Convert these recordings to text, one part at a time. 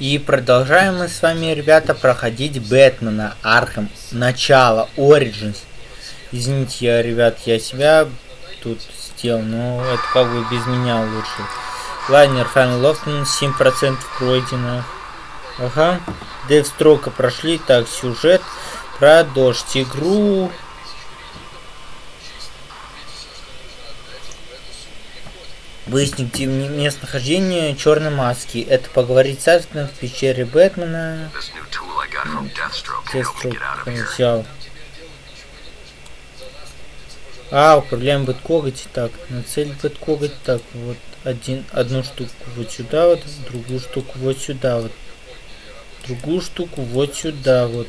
И продолжаем мы с вами, ребята, проходить Бэтмена, Архам, начало, Origins. Извините, я, ребят, я себя тут сделал, но это как бы без меня лучше. Лайнер Файн Лофтон 7% пройдено. Ага. Девстрока прошли. Так, сюжет. Продолжить игру. Выяснить местонахождение черной маски. Это поговорить с Альфредом в пещере Бэтмена. Деструк взял. А, управляем бэткоготь. Так, на цель бэткоготь. Так, вот один, одну штуку вот сюда вот, другую штуку вот сюда вот. Другую штуку вот сюда вот.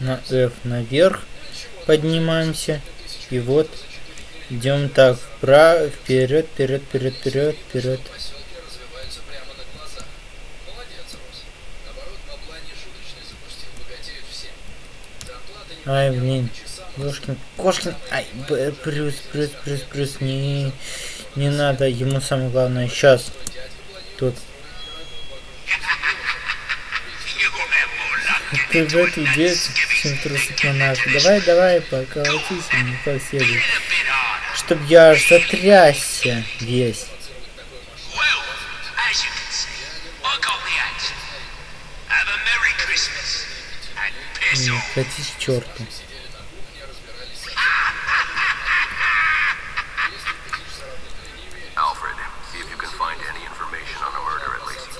На F наверх поднимаемся. И вот идем так вправо, вперед, вперед, вперед, вперед, вперед. Ай, блин. Кошкин, Кошкин, ай, плюс, плюс, плюс, плюс, не, не надо, ему самое главное сейчас. Тут ты в эту детскую чем трусить на нашу. Давай, давай, поколотись мне как следует. Чтоб я аж затрясся весь. Не, катись черту.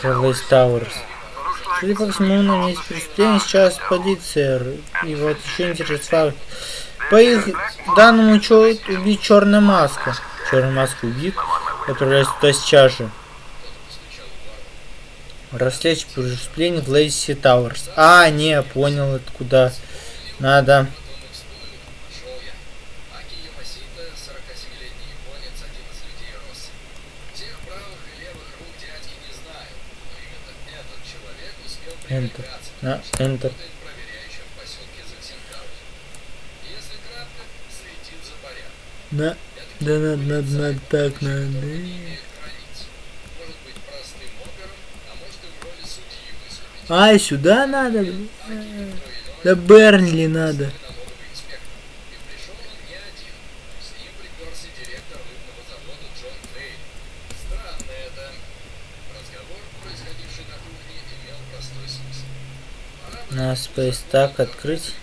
Лейс Тауэрс. Судя по всему, на месте преступления сейчас полиция. И вот еще интересный факт. По их данным, убит черная маска. Черная маска убит. Отправляется туда сейчас же. Расследовать преступление в Лейси Тауэрс. А, не, понял, откуда надо. Enter. На Enter. На, да, надо, надо, надо, так, надо. Ай, сюда надо? Да Бернли надо. На Space так открыть.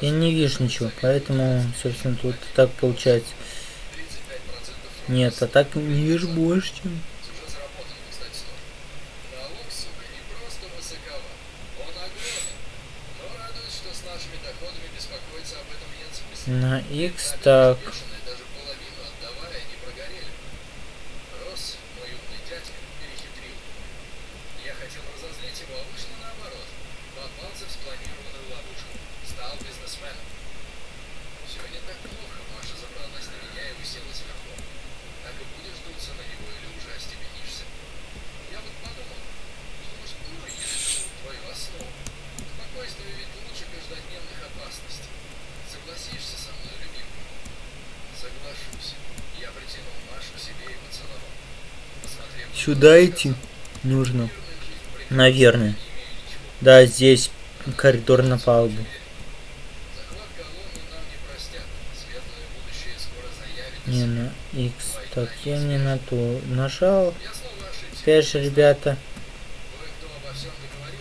Я не вижу ничего, поэтому, собственно, тут так получается. Нет, а так не вижу больше, чем... На X так. Сюда идти нужно. Наверное. Да, здесь коридор на палубу. Не на X. Так, я не на ту нажал. Опять же, ребята.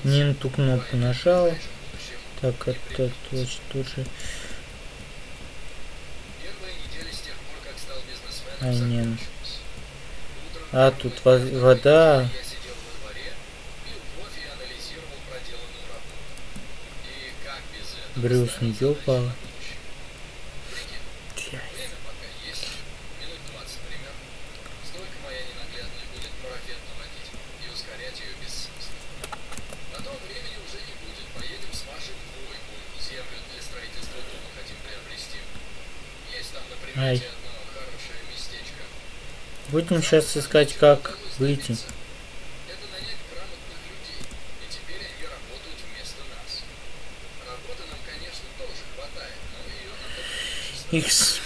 Не на ту кнопку нажал. Так, это точно тоже. А, не. А, тут вода. Брюс не упал. Ай. Будем сейчас искать, как выйти. X.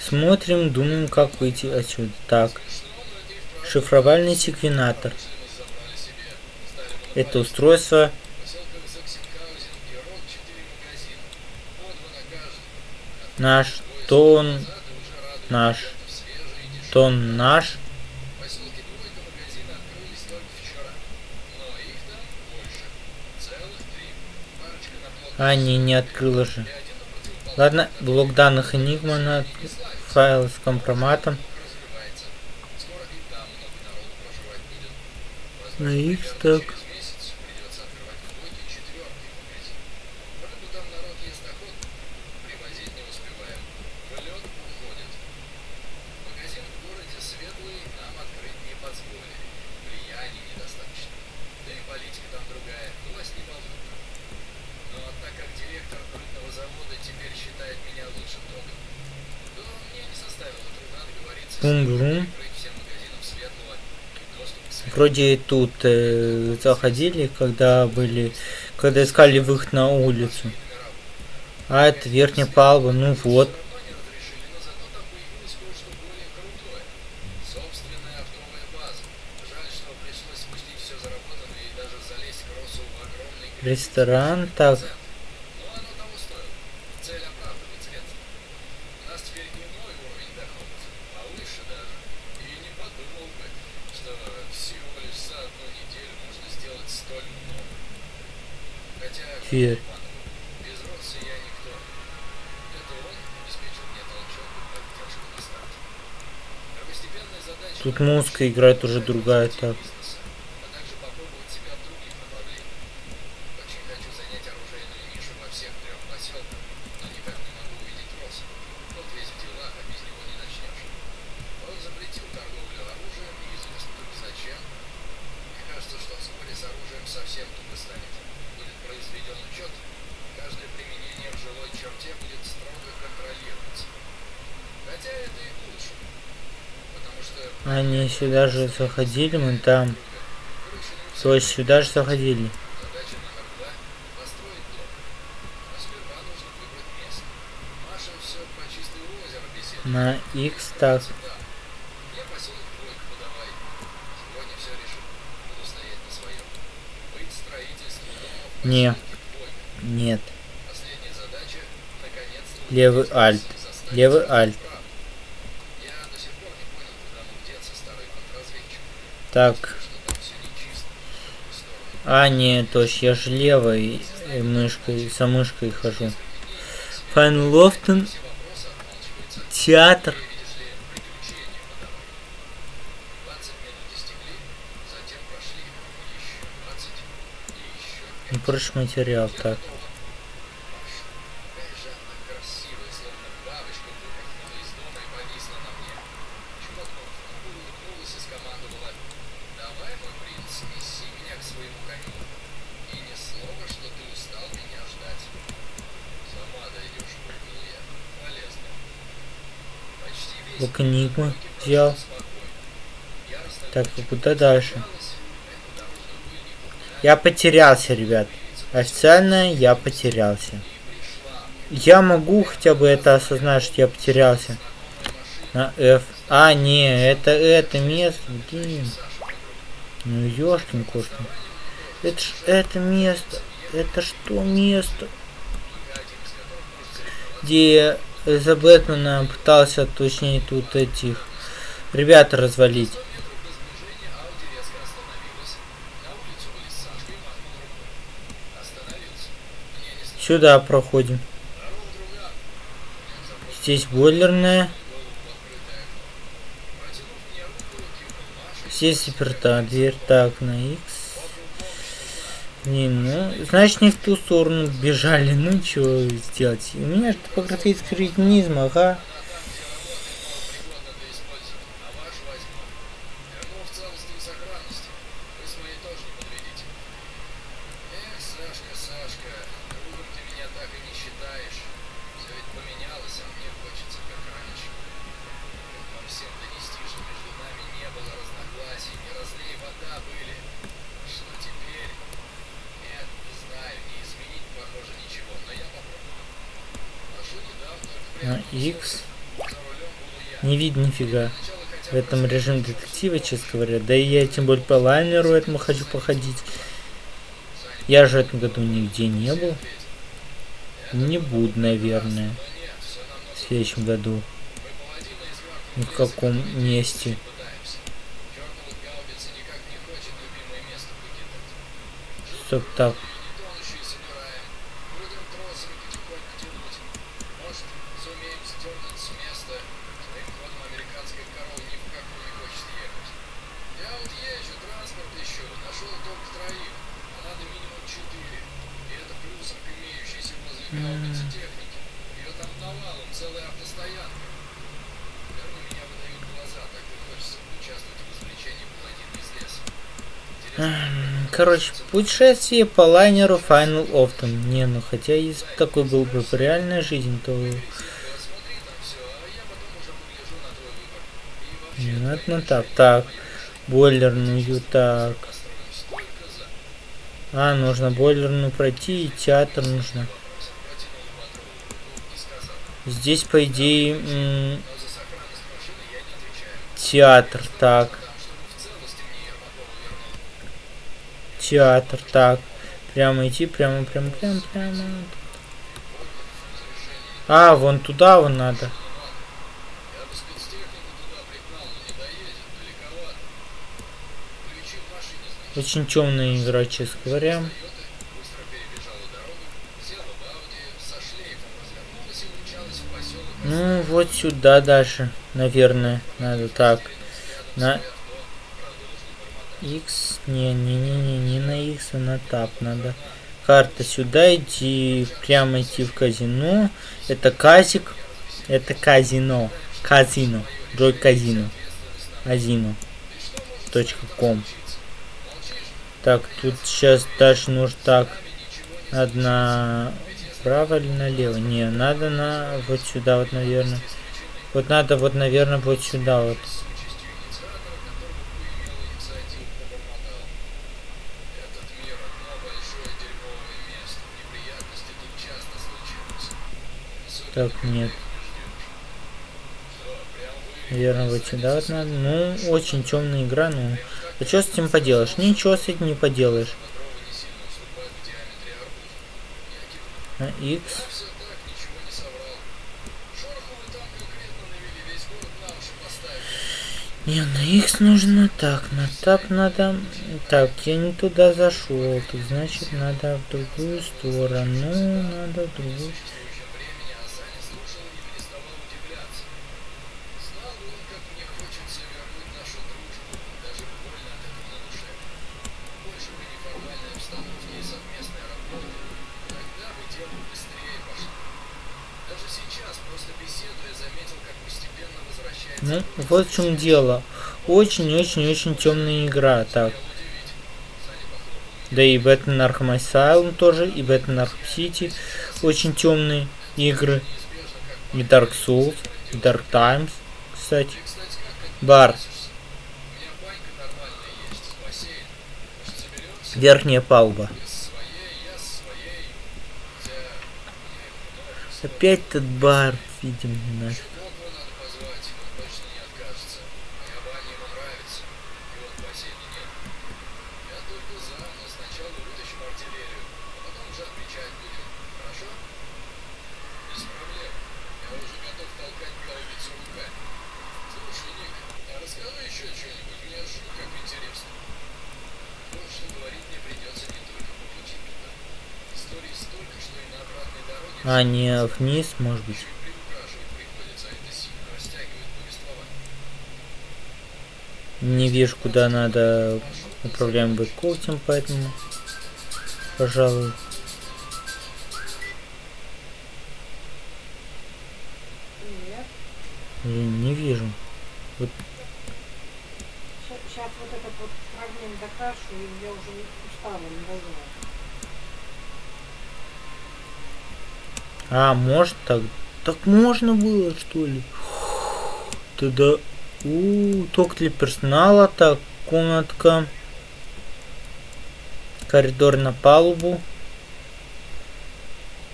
Смотрим, думаем, как выйти отсюда. Так. Шифровальный секвенатор. Это устройство. Наш тон наш тон наш. А не не открыла же. Ладно блок данных enigma на файл с компроматом. На x так Вроде тут э, заходили, когда были, когда искали выход на улицу. А это верхняя палуба, ну вот. Ресторан, так. Теперь. Тут музыка играет уже другая так. Сюда же заходили, мы там. То есть сюда же заходили. На X так. Не. Нет. Левый альт. Левый альт. Так. А, нет, то есть я же левой мышкой, со мышкой хожу. Файн Лофтон. Театр. Не проще материал, так. Книгу взял. Так, куда дальше? Я потерялся, ребят. Официально я потерялся. Я могу хотя бы это осознать, что я потерялся. На F. А, не, это это место. Блин. Ну, ёшкин кошкин. Это ж это место. Это что место? Где за Бэтмена пытался, точнее, тут этих ребят развалить. Сюда проходим. Здесь бойлерная. Здесь заперта дверь. Так, на X. Не, ну, значит, не в ту сторону бежали. Ну, что сделать? У меня же топографический кретинизм, ага. На X. Не видно нифига. В этом режиме детектива, честно говоря. Да и я тем более по лайнеру этому хочу походить. Я же в этом году нигде не был. Не буду, наверное. В следующем году. Ни в каком месте. Стоп, так. Короче, путешествие по лайнеру Final Often. Не, ну хотя если такой был бы в реальной жизни, то... Это ну так, так. Бойлерную, так. А, нужно бойлерную пройти, и театр нужно. Здесь, по идее, театр, так. Театр. Так, прямо идти, прямо, прямо, прямо, прямо. А, вон туда вон надо. Очень темная игра, честно говоря. Ну, вот сюда дальше, наверное, надо так. На X. Не, не, не, не, не на X, а на тап надо. Карта сюда идти, прямо идти в казино. Это казик. Это казино. Казино. Джой казино. Казино. Точка ком. Так, тут сейчас дальше нужно так. Надо на право или налево? Не, надо на вот сюда вот, наверное. Вот надо вот, наверное, вот сюда вот. Так, нет. Наверное, вот сюда вот надо. Ну, очень темная игра, ну. А что с этим поделаешь? Ничего с этим не поделаешь. На X. Не, на X нужно так, на тап надо... Так, я не туда зашел, так значит надо в другую сторону, надо в другую Ну, вот в чем дело. Очень-очень-очень темная игра. Так. Да и Batman Arkham Asylum тоже, и Batman Arkham City. Очень темные игры. И Dark Souls, и Dark Times, кстати. Бар. Верхняя палуба. Опять этот бар, видим, нафиг. А, не вниз, может быть. Не вижу, куда надо управляем бэккоутем, поэтому, пожалуй. А, может так? Так можно было, что ли? Тогда... У, ток для персонала, так, комнатка. Коридор на палубу.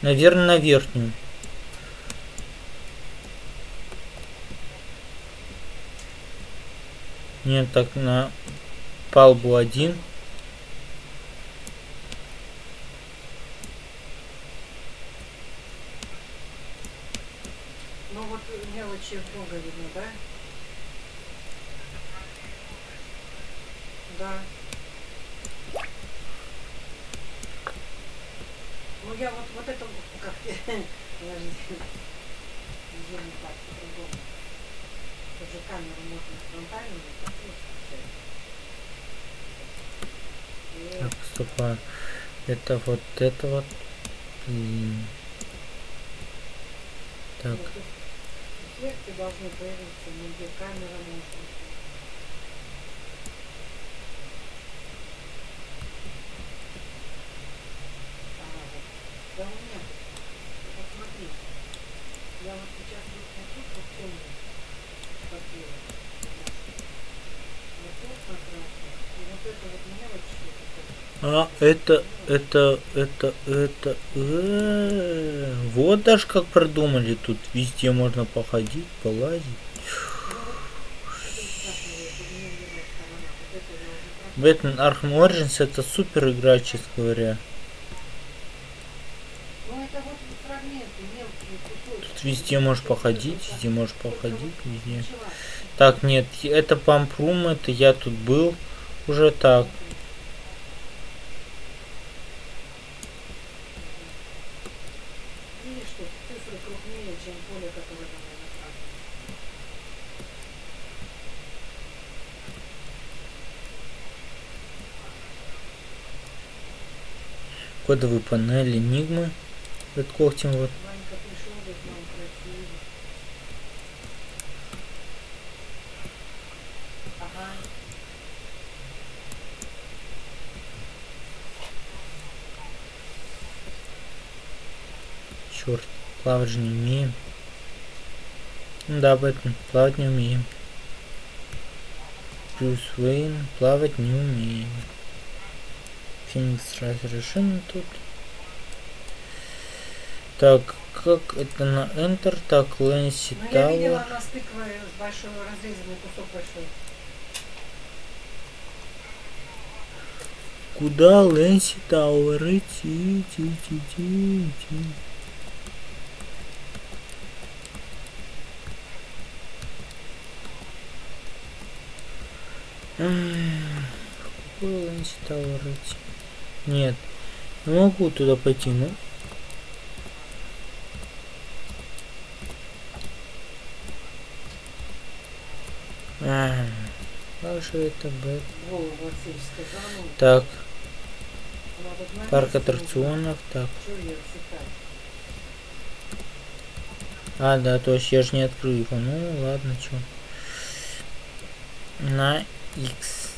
Наверное, на верхнюю. Нет, так на палубу один. Вот это вот. Блин. Так, камера. Ага, вот. Да у меня тут. Ты посмотри. Я вот сейчас вот вот тут вот темный копила. Вот тут накрасила. И вот это вот мелочь. вот это. Это, это, это, э, вот даже как продумали тут. Везде можно походить, полазить. Бэтмен Arkham Origins это супер игра, честно говоря. Тут везде можешь походить, везде можешь походить, везде. Так, нет, это пампрум, это я тут был. Уже так. Видишь, что цифры крупнее, чем поле, которое там накрашено. Кодовые панели Enigma. Под когтем вот. Черт, плавать же не умеем. Ну да, Бэтмен, плавать не умеем. Брюс Уэйн, плавать не умеем. Феникс разрешен тут. Так, как это на Enter? Так, Лэнси Ну я видела Тауэр. на стыкве с большой разрезанный кусок большой. Куда Лэнси Тауэр идти? Идти, идти, идти. Эх, Какой Лэнси Тауэр идти? Нет, не могу туда пойти, ну. А, Как это сказала. Так, парк аттракционов, так. А, да, то есть я же не открыл его. Ну, ладно, чё. На X.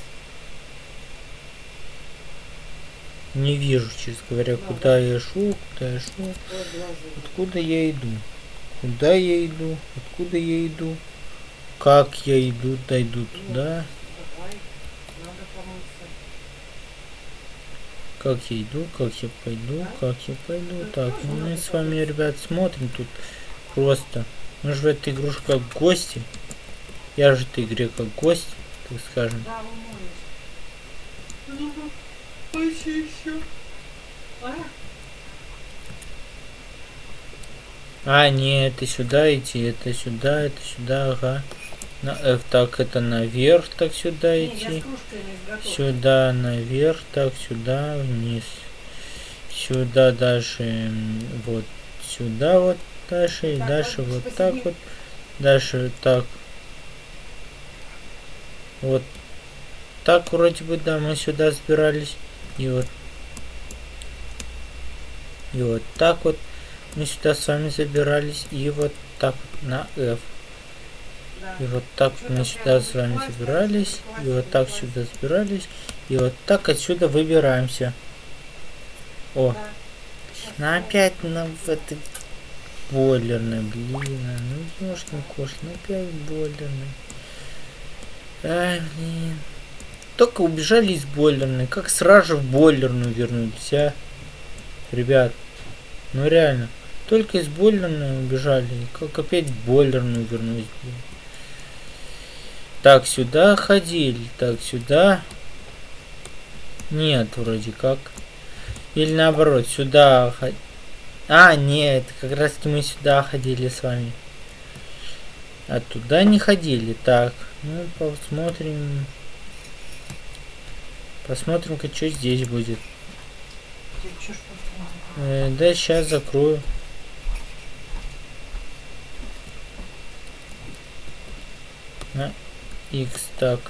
Не вижу, честно говоря, куда я шел, куда я шел. Откуда я иду? Куда я иду? Откуда я иду? Как я иду? Дойду туда. Как я иду? Как я пойду? Как я пойду? Так, ну мы с вами, ребят, смотрим тут просто. Мы же в этой игрушке как гости. Я же в этой игре как гость, так скажем. Почти еще. А? А, не, это сюда идти, это сюда, это сюда, ага. На F, так, это наверх, так сюда Не, идти. Сюда наверх, так, сюда, вниз. Сюда дальше, вот сюда вот дальше, и Так, дальше ладно, вот посиди. так вот. Дальше так. Вот так вроде бы, да, мы сюда сбирались. И вот. И вот так вот мы сюда с вами забирались. И вот так вот на F. И вот так вот мы сюда с вами забирались. И вот так сюда забирались. И вот так отсюда выбираемся. О, ну опять на в этой бойлерной, блин, а, ну ёшкин кош, ну опять бойлерной. Ай, блин. Только убежали из бойлерной, как сразу же в бойлерную вернулись, а? Ребят, ну реально, только из бойлерной убежали, как опять в бойлерную вернулись, блин. Так, сюда ходили. Так, сюда. Нет, вроде как. Или наоборот, сюда ходили. А, нет, как раз таки мы сюда ходили с вами. А туда не ходили. Так, ну посмотрим. Посмотрим-ка, что здесь будет. Э, да, сейчас закрою. На X так.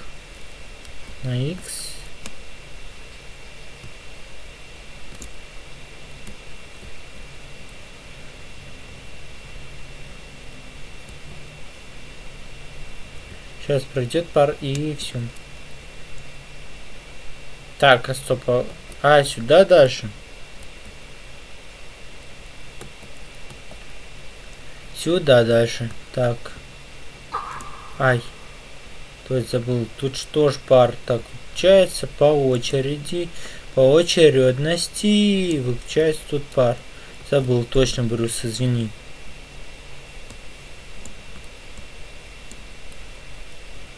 На X. Сейчас пройдет пар и все. Так, а стоп. А, а сюда дальше. Сюда дальше. Так. Ай. То есть забыл. Тут что ж пар. Так, выключается по очереди. По очередности выключается тут пар. Забыл, точно, Брюс, извини.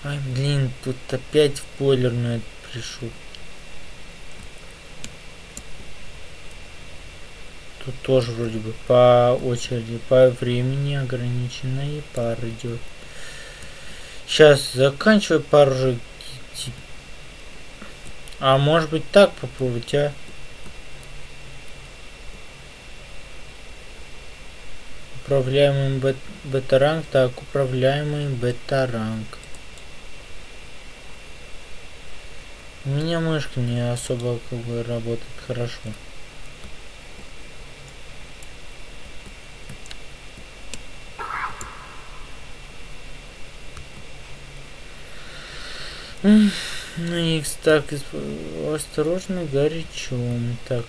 Ай, блин, тут опять в бойлерную пришел. Тут тоже вроде бы по очереди, по времени ограниченная пар идет. Сейчас заканчиваю пару. А может быть так попробовать, а? Управляемый бет бета-ранг. Так, управляемый бета-ранг. У меня мышка не особо как бы работает хорошо. Ну их так осторожно горячом. Так.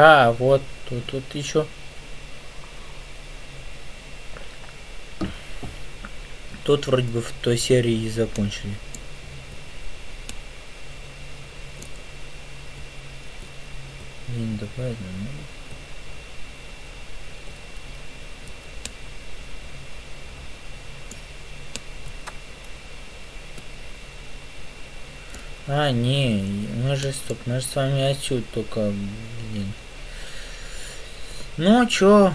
А, вот тут, тут еще. Тут вроде бы в той серии и закончили. Блин, давай, ну. А, не, мы же, стоп, мы же с вами отсюда только блин. Ну, чё?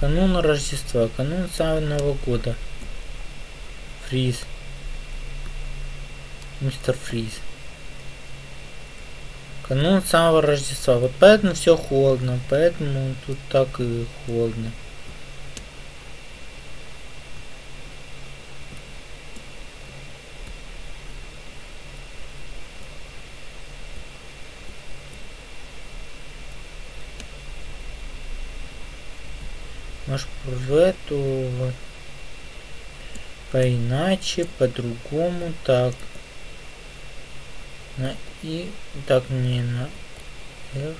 Канун Рождества, канун самого года. Фриз. Мистер Фриз. Канун самого Рождества. Вот поэтому все холодно, поэтому тут так и холодно. Может в эту вот поиначе, по-другому, так. На и так не на F.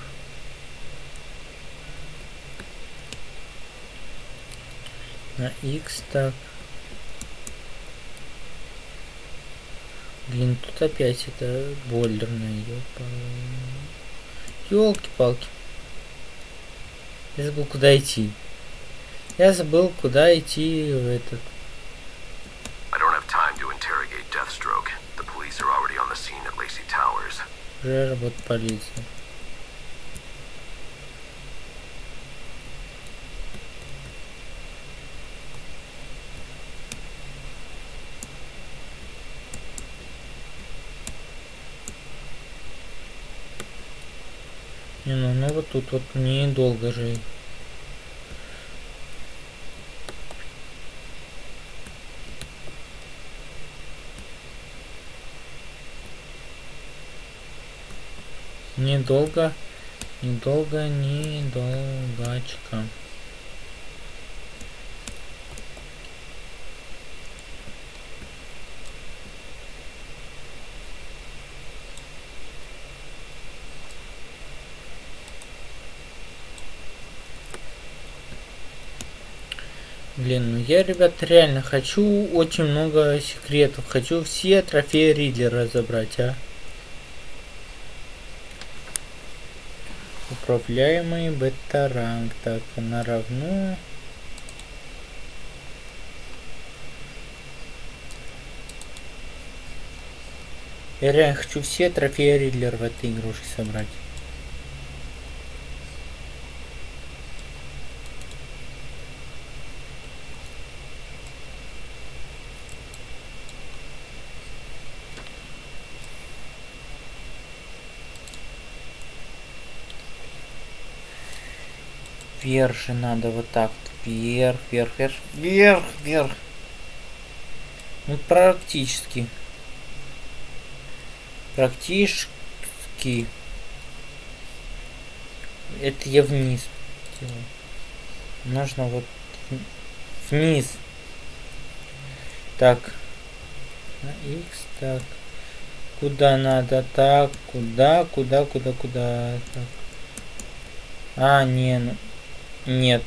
На X так. Блин, тут опять это ёпа. Ёлки-палки. Я забыл, куда идти. Я забыл, куда идти в этот. Уже работает полиция. Не, ну, ну вот тут вот недолго же недолго, недолго, недолгачка. Блин, ну я, ребят, реально хочу очень много секретов. Хочу все трофеи Ридли разобрать, а. Управляемый бета-ранг. Так, она равно... Я реально хочу все трофеи Ридлер в этой игрушке собрать. Вверх же надо вот так. Вверх, вверх, вверх, вверх, вверх. Ну, практически. Практически. Это я вниз делаю. Нужно вот вниз. Так. На X, так. Куда надо? Так, куда, куда, куда, куда? Так. А, не, ну, нет.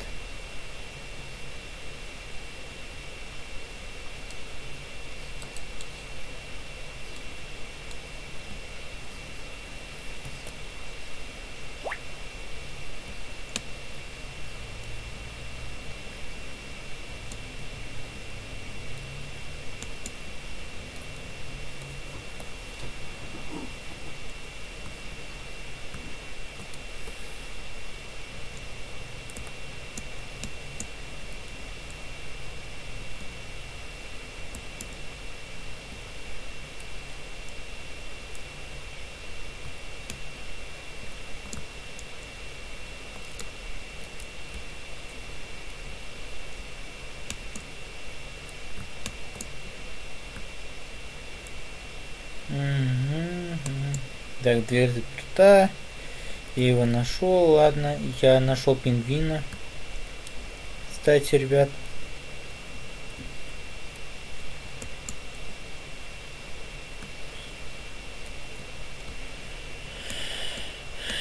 Так, дверь заперта. Я его нашел, ладно. Я нашел пингвина. Кстати, ребят.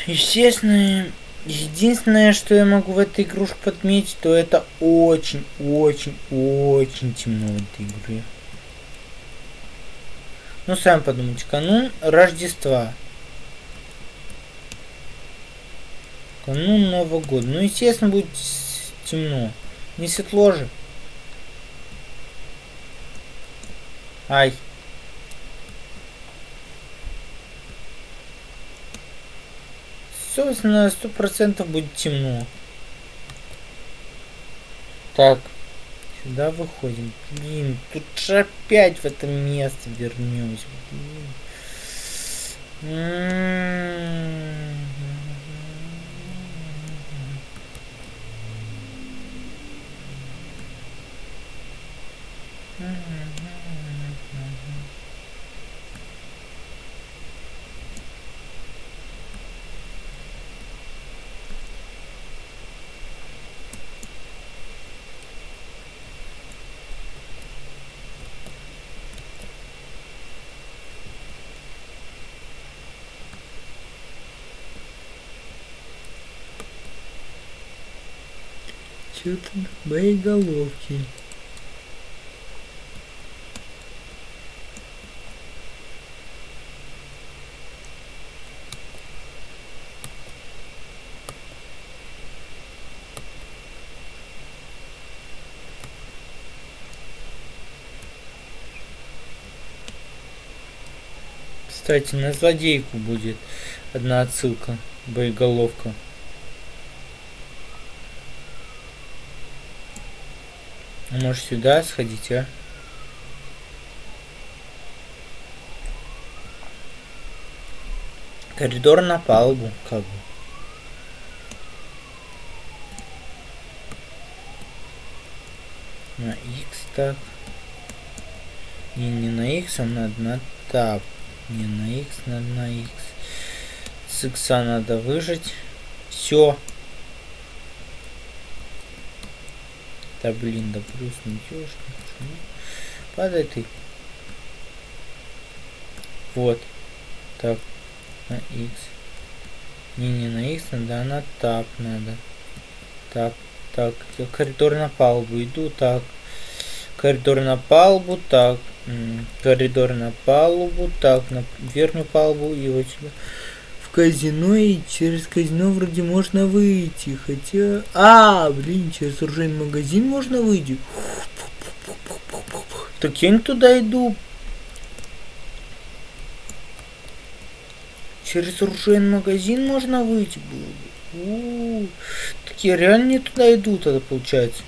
Естественно, единственное, что я могу в этой игрушке подметить, то это очень, очень, очень темно в этой игре. Ну, сами подумайте, канун Рождества. Канун Нового года. Ну, естественно, будет темно. Не светло же. Ай. Собственно, сто процентов будет темно. Так. Сюда выходим. Блин, тут же опять в это место вернемся. Блин. Что-то боеголовки. Кстати, на злодейку будет одна отсылка, боеголовка. Может сюда сходить, а? Коридор на палубу, как бы. На X так. Не, не на X, а надо на тап. Не на X, надо на X. С X надо выжить. Все. Да блин, да плюс не идешь. Падай ты. Вот. Так. На X. Не, не на X надо, а на тап надо. Так. Так, коридор на палубу иду, так. Коридор на палубу, так. Коридор на палубу, так, на верхнюю палубу и вот сюда. Казино и через казино вроде можно выйти, хотя... А, блин, через оружейный магазин можно выйти. Так я не туда иду. Через оружейный магазин можно выйти. У -у -у. Так я реально не туда иду тогда получается.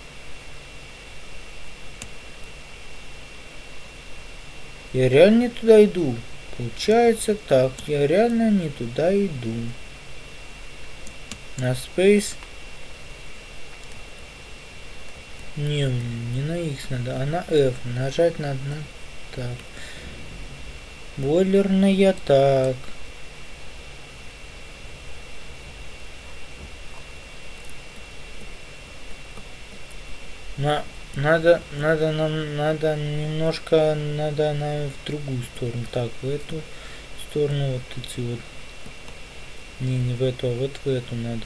Я реально не туда иду. Получается так, я реально не туда иду. На Space. Не, не на X надо, а на F. Нажать надо на так. Бойлерная так. На, надо, надо нам, надо немножко, надо на в другую сторону. Так, в эту сторону вот эти вот. Не, не в эту, а вот в эту надо.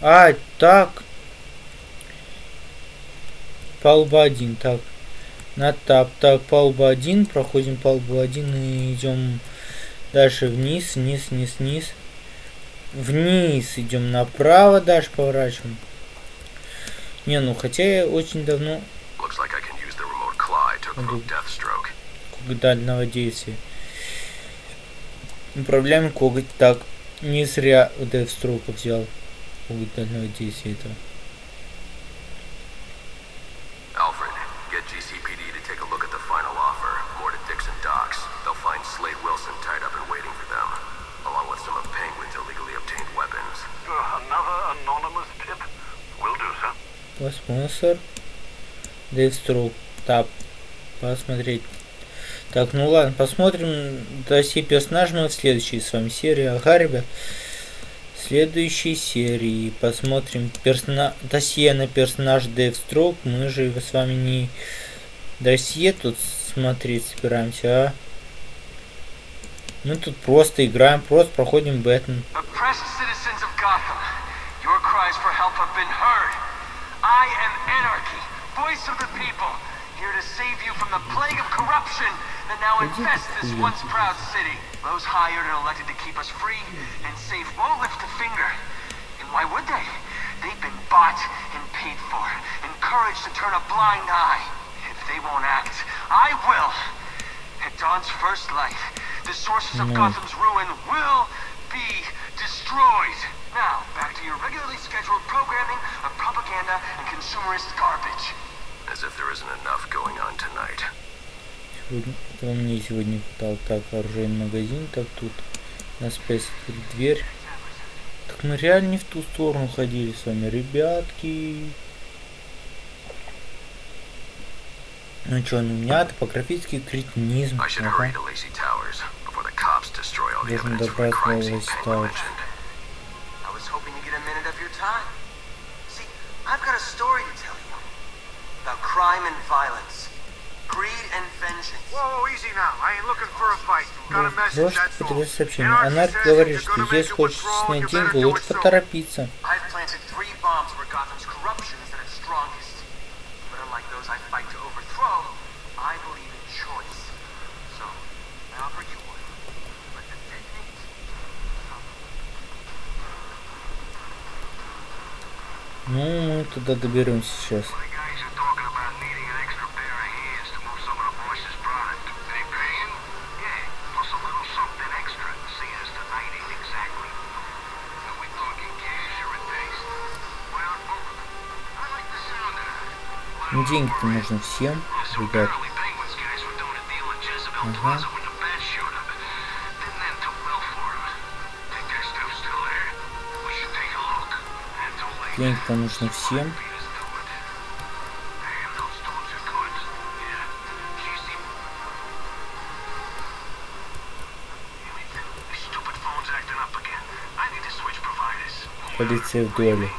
А, так. Палуба один, так. На тап, так, палуба один, проходим палубу один и идем дальше вниз, вниз, вниз, вниз. Вниз идем направо, дальше поворачиваем. Не, ну хотя я очень давно... Коготь дальнего действия. Управляем коготь. Так, не зря Deathstroke взял коготь дальнего действия этого. Спонсор. Deathstroke. Тап. Посмотреть. Так, ну ладно, посмотрим досье персонажа мы в следующей с вами серии. Ага, ребят. Следующей серии посмотрим персона... досье на персонаж Deathstroke. Мы же с вами не досье тут смотреть собираемся, а? Мы тут просто играем, просто проходим Бэтмен. I am Anarchy, voice of the people, here to save you from the plague of corruption that now infests this once proud city. Those hired and elected to keep us free and safe won't lift a finger. And why would they? They've been bought and paid for, encouraged to turn a blind eye. If they won't act, I will. At dawn's first light, the sources of Gotham's ruin will be destroyed. Now, back to your consumerist garbage. As if there isn't enough going on tonight. Сегодня, мне сегодня хватало так оружейный магазин, так тут на спейс дверь. Так мы реально не в ту сторону ходили с вами, ребятки. Ну что, ну у меня топографический кретинизм. Ага. Должен добраться до Лейси Тауэрс. Crime and violence. Greed and vengeance. Whoa, easy now. I ain't looking for a fight. Got a message, that's all. Анарк говорит, что если хочешь снять деньги, лучше поторопиться. I've planted three bombs where Gotham's corruption is at its strongest. But unlike those I fight to overthrow, I believe in choice. So, I offer you one. Let them detonate. Ну, мы туда доберемся сейчас. Деньги-то нужно всем, ребят. Ага. Денег-то нужно всем. Полиция в доле.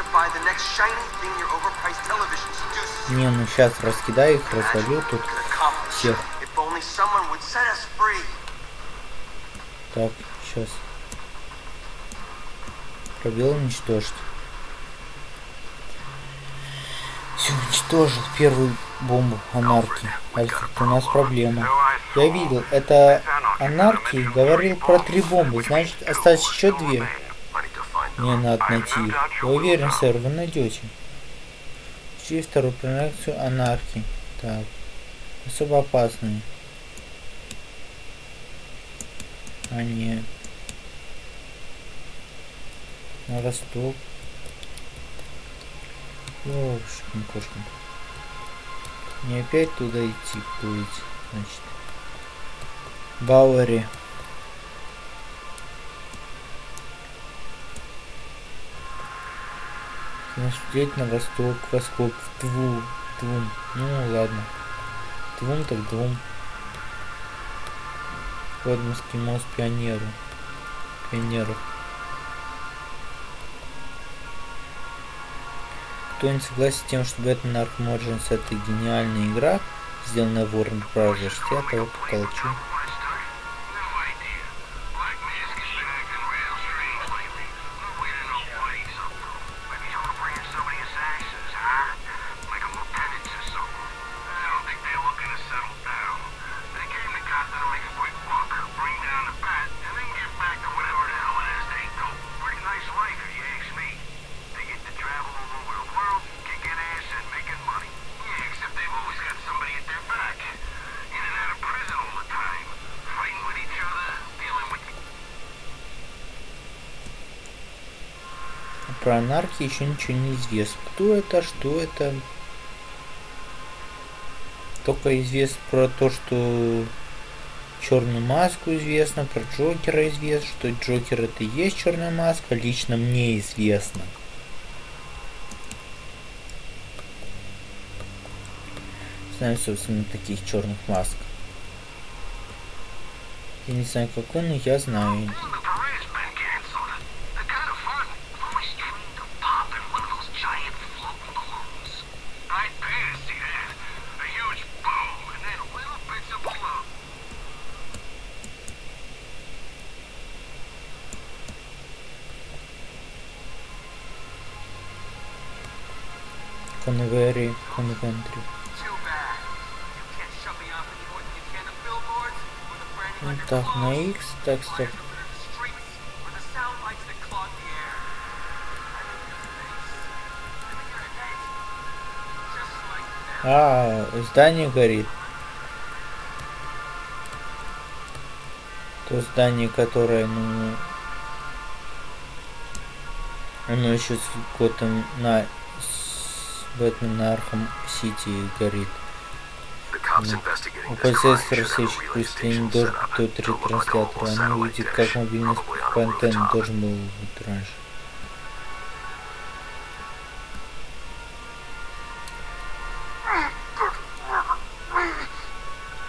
To buy the next shiny thing your overpriced television seduces you. Не, ну сейчас раскидаю их, развалю тут всех. Так, сейчас. Пробел уничтожить. Все, уничтожил первую бомбу анархии. Альфред, у нас проблема. Я видел, это анархии говорил про три бомбы, значит осталось еще две. Мне надо найти их. Я уверен, сэр, вы найдете. Включи вторую проекцию анархии. Так. Особо опасные. А нет. На восток. Ёшкин кошкин. Не опять туда идти плыть, значит. Бауэри. Смотреть на восток, восток, в дву, двум. Ну ладно. Двум так двум. Подморский мост пионеру. Пионеров. Кто-нибудь согласен с тем, что Batman Arkham Origins это гениальная игра, сделанная Warner Bros. Я того поколочу. Про анархии еще ничего не известно. Кто это, что это. Только известно про то, что черную маску известно, про Джокера известно, что Джокер это и есть черная маска, лично мне известно. Знаю, собственно, таких черных масок. Я не знаю, какой, но я знаю. Well, the parade's been canceled. They're kind of fun. I've always dreamed of popping one of those giant floating balloons. I'd pay to see that. A huge boom, and then little bits of balloon. Конвери, конвентри. Too bad. You can't shut me off any more than you can the billboards or the branding Ну on your так, на clothes. X, так, стоп. Fires under the streets or the sound lights that clog the air. I'm in your face. I'm in your head. Just like that. А, здание горит. То здание, которое, ну... Оно еще с Готом на... Бэтмен на Архам Сити горит. Cops У полицейских to look like a ретранслятор. Они увидят, как мобильный антенна rooftop. должен был быть раньше.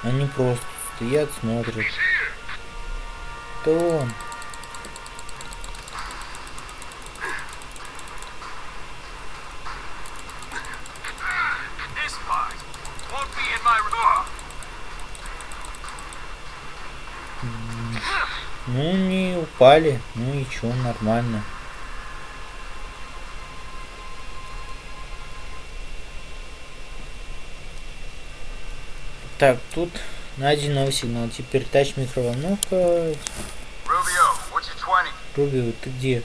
Они просто стоят, смотрят. То он. This part won't be in my room. Ну, не упали. Ну и чё, нормально. Так, тут найден новый сигнал. Теперь тач микроволновка. Rubio, what's your 20? Руби, ты где?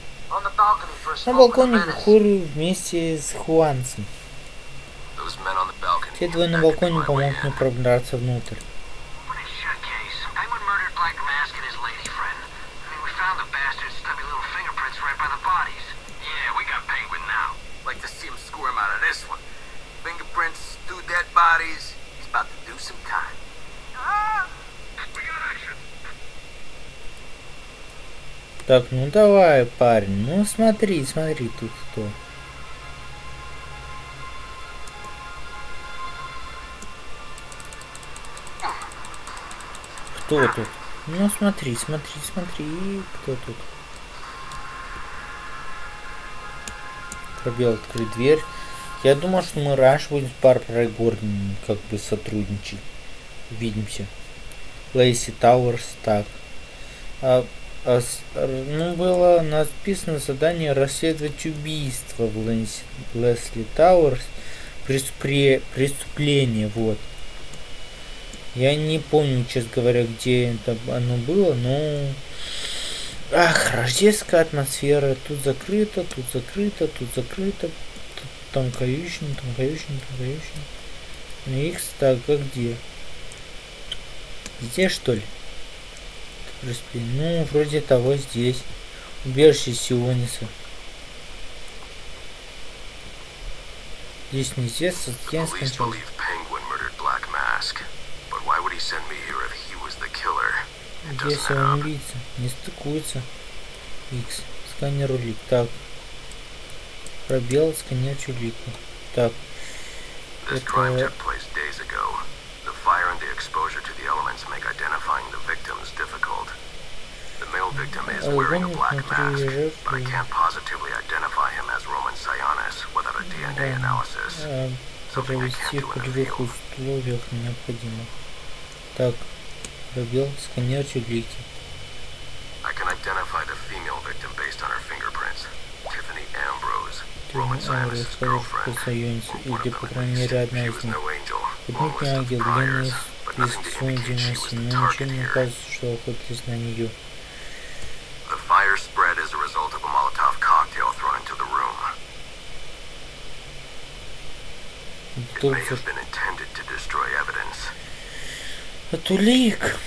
На балконе курю вместе с Хуанцем. Те двое на балконе помогут мне пробраться внутрь. Так, ну давай, парень. Ну смотри, смотри, тут кто. Кто тут? Ну смотри, смотри, смотри, кто тут? Пробел открыть дверь. Я думал, что мы раньше будем с Барбарой Гордон как бы сотрудничать. Увидимся. Лейси Тауэрс, так. А, ну, было написано задание расследовать убийство в Лэнси- Лесли Тауэрс. Преступре- преступление, вот. Я не помню, честно говоря, где это оно было, но... Ах, рождественская атмосфера. Тут закрыто, тут закрыто, тут закрыто. Тут там каютина, там каютина, там каютина. Икс, так, а где? Здесь, что ли? Преступление. Ну, вроде того здесь. Убежище Сиониса. Здесь не здесь, здесь Police скончался. Здесь он убийца. Не стыкуется. X. Сканер улик. Так. Пробел, сканер улику. Так. This Это- took male victim is wearing a black mask, but I can't positively identify him as Roman Sionis without a DNA analysis. А, Провести в полевых условиях необходимо. Так. Пробел, сканер улики. I can identify the female victim based on her fingerprints. Tiffany Ambrose, Roman Sionis' girlfriend. или, of по крайней мере, одна из них. of ангел, priors, длинный but список nothing to сумм indicate she was 97, the но ничего target не here. указывает, что охотились на нее. The fire spread as a result of a Molotov cocktail thrown into the room. It may Тут have been intended to destroy evidence. от улик.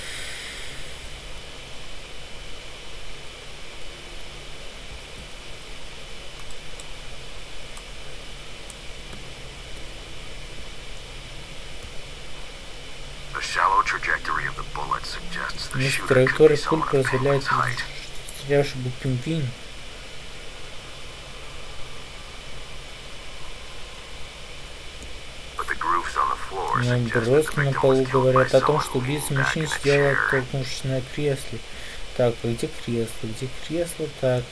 The shallow trajectory of the bullet suggests the Вместо shooter could be траектории someone пулька of Penguin's разделяется height. стрелявший был пингвин. But the grooves on the floor Но suggest that the броски на полу говорят о том, что убийца мужчин chair. оттолкнувшись на кресле. Так, а где кресло? Где кресло? Так.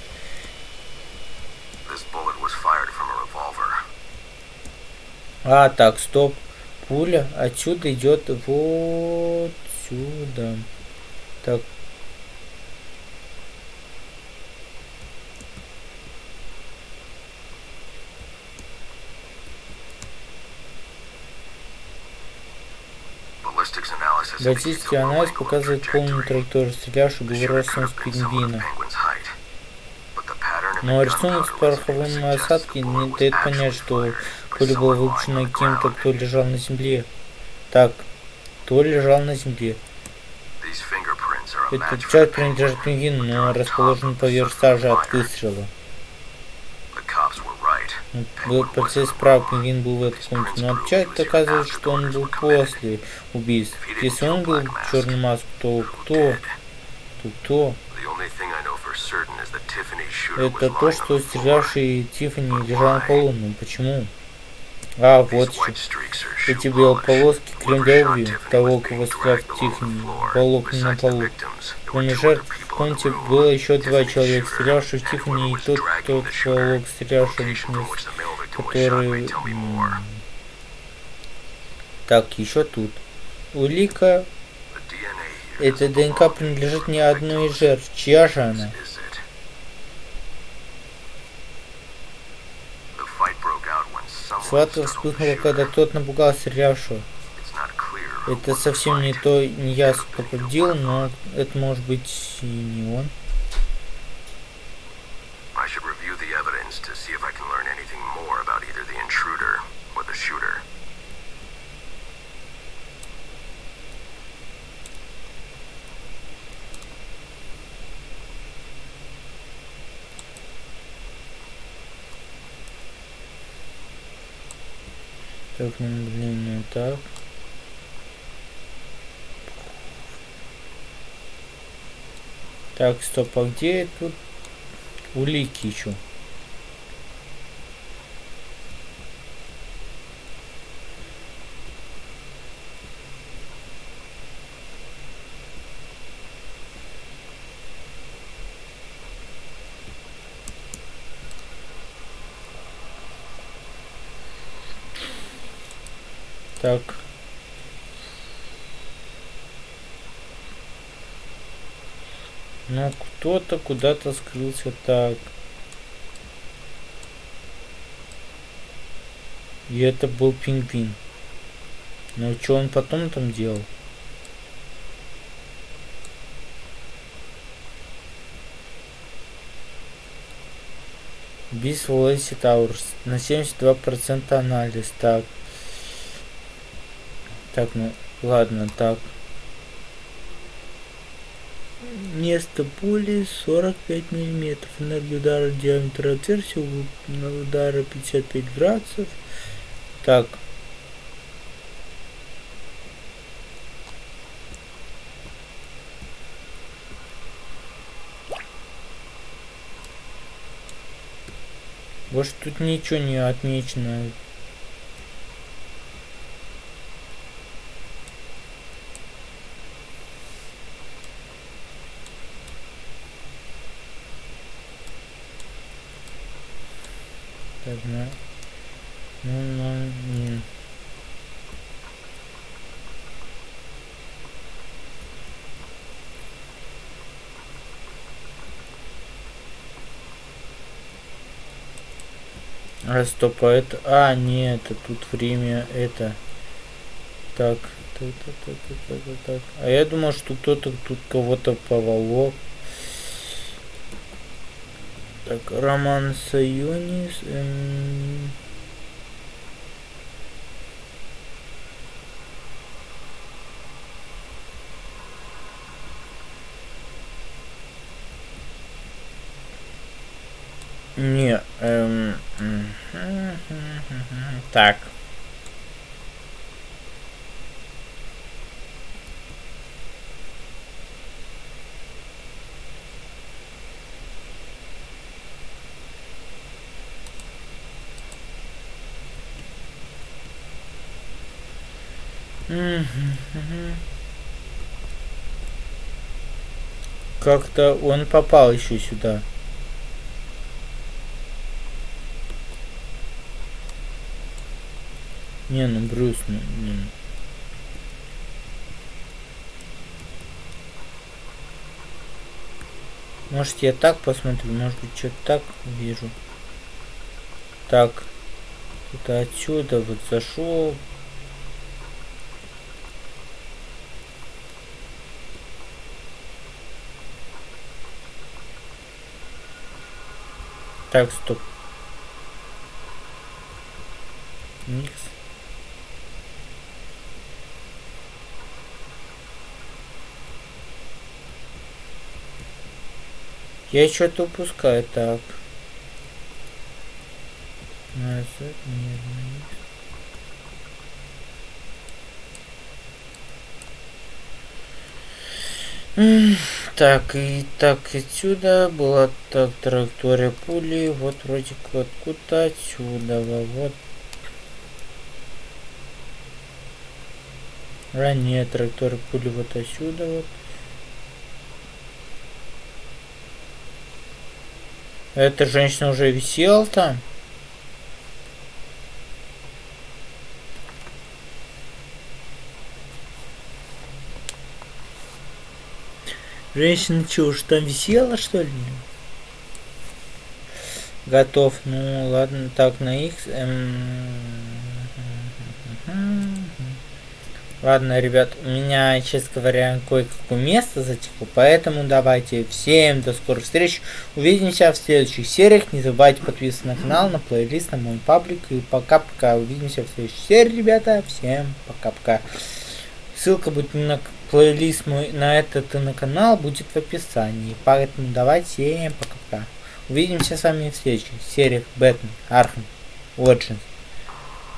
А, так, стоп. Пуля отсюда идет вот сюда. Так. Low анализ показывает полную траекторию стрелявшего был have с пингвина. Но рисунок с пороховым осадки не дает понять, что lying выпущена on the кем-то, кто лежал на земле. Так, кто лежал на земле? Этот the принадлежит пингвину, но расположен поверх сажи от выстрела. Ну, in the прав, пингвин был в These комнате, но here доказывает, что он был после убийств. Если он был черный маск, то кто? То кто? Это то, что стрелявший Тиффани лежал на полу. Ну почему? А, вот shoe Эти белые полоски крем Whoever для shot обуви Tiffany того, кого стрелял Тиффани, волок на полу. Кроме жертв, в комнате было еще два человека, стрелявший в Тиффани, и тот, shooter. волок, стрелявший shot который... Так, еще тут. Улика. Эта ДНК принадлежит не одной из жертв. Чья же она? The вспыхнула, когда тот напугал стрелявшего. Это совсем не то, не кто победил, но это может быть и не он. I should review the evidence to see if I can learn anything more. Так, ну так. Так, стоп, а где тут улики еще? Так. Ну, кто-то куда-то скрылся так. И это был пингвин. Но что он потом там делал? Бис Лэйси Таурс. На 72% анализ. Так. Так, ну, ладно, так. Место пули 45 миллиметров. Энергия удара диаметр отверстия удара 55 градусов. Так. Может тут ничего не отмечено. Так, ну, ну, ну, не. А, стоп, а это... А, нет, это тут время, это... Так, так, так, так, так, так, так. А я думал, что кто-то тут кого-то поволок. Так, Роман Сайонис. Эм... Не, эм... Так. Как-то он попал еще сюда. Не, ну Брюс, ну, не. Может я так посмотрю, может быть что-то так вижу. Так. Это отсюда вот зашел. Так, стоп. Никс. Я что-то упускаю, так. Так, и так отсюда была так траектория пули. Вот вроде откуда отсюда. Вот. Ранее траектория пули вот отсюда вот. Эта женщина уже висела там. Женщина что, уж там висела, что ли? Готов. Ну, ладно. Так, на X. Эм... Ладно, ребят, у меня, честно говоря, кое-какое место затекло, поэтому давайте всем до скорых встреч. Увидимся в следующих сериях. Не забывайте подписываться на канал, на плейлист, на мой паблик. И пока-пока. Увидимся в следующей серии, ребята. Всем пока-пока. Ссылка будет на плейлист мой на этот и на канал будет в описании. Поэтому давайте пока-пока. Увидимся с вами в следующих сериях Бэтмен, Архам, Origins.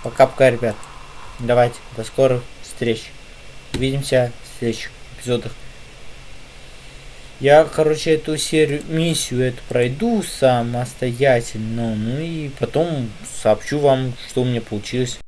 Пока-пока, ребят. Давайте, до скорых встреч. Увидимся в следующих эпизодах. Я, короче, эту серию, миссию эту пройду самостоятельно, ну и потом сообщу вам, что у меня получилось.